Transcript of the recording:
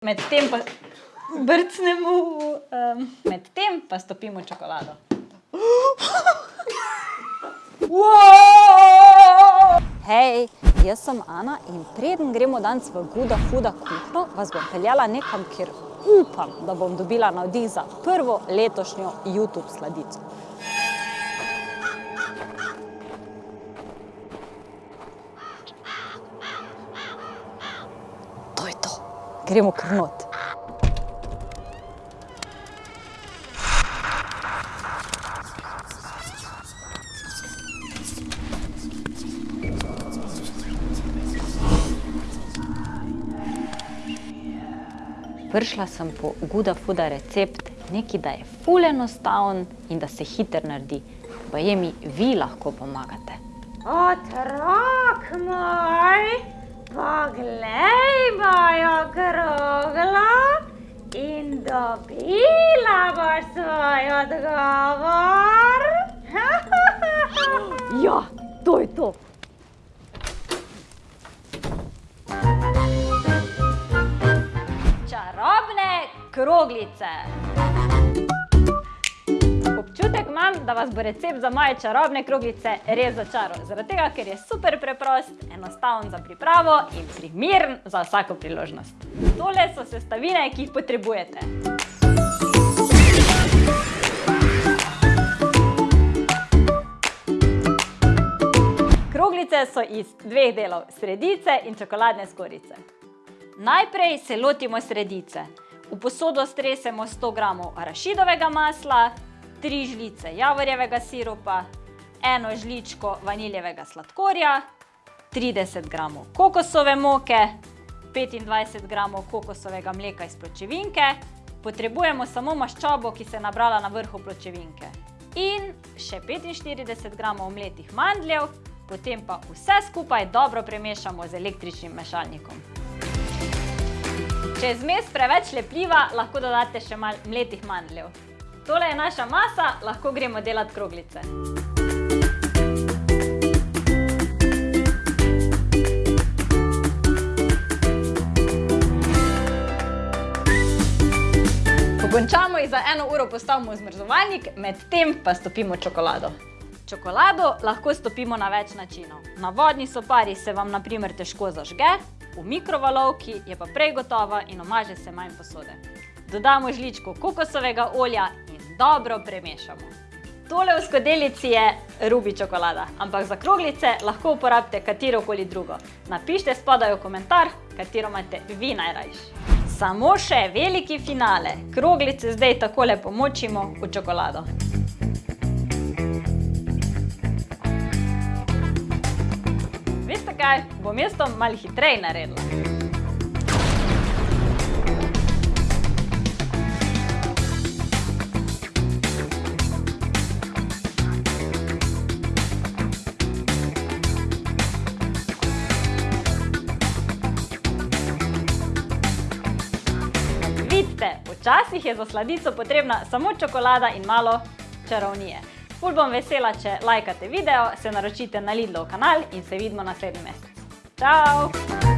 Medtem pa brcnemo, um, medtem pa stopimo čokolado. Hej, jaz sem Ana in preden gremo danes v Guda Huda kuhno, vas bom peljala nekam, kjer upam, da bom dobila navdih za prvo letošnjo YouTube sladico. Gremo kar not. Prišla sem po Guda Fuda recept, neki da je ful enostaven in da se hitro naredi. Baje mi vi lahko pomagate. Otrok moj, odgovor. Ja, to je to. Čarobne kroglice. Občutek imam, da vas bo recept za moje čarobne kroglice res začaral. Zaradi tega, ker je super preprost, enostaven za pripravo in primeren za vsako priložnost. Tole so sestavine, ki jih potrebujete. Kroglice so iz dveh delov, sredice in čokoladne skorjice. Najprej se lotimo sredice. V posodo stresemo 100 g arašidovega masla, 3 žlice javorjevega sirupa, eno žličko vaniljevega sladkorja, 30 g kokosove moke, 25 g kokosovega mleka iz pločevinke, potrebujemo samo maščobo, ki se je nabrala na vrhu pločevinke, in še 45 g mletih mandljev, potem pa vse skupaj dobro premešamo z električnim mešalnikom. Če je zmes preveč lepljiva, lahko dodate še malo mletih mandljev. Tole je naša masa, lahko gremo delat kroglice. Ko končamo, jih za eno uro postavimo zmrzovalnik, medtem pa stopimo čokolado. Čokolado lahko stopimo na več načinov. Na vodni sopari se vam na primer težko zažge, v mikrovalovki je pa prej gotova in umaže se manj posode. Dodamo žličko kokosovega olja in dobro premešamo. Tole v skodelici je rubi čokolada, ampak za kroglice lahko uporabite katerokoli drugo. Napište spodaj v komentar, katero imate vi najrajši. Samo še veliki finale. Kroglice zdaj takole pomočimo v čokolado. Kaj, bom jaz to malo hitreje naredila. Včasih je za sladico potrebna samo čokolada in malo čarovnije. Ful bom vesela, če lajkate video, se naročite na Lidlov kanal in se vidimo naslednji mesec. Čau!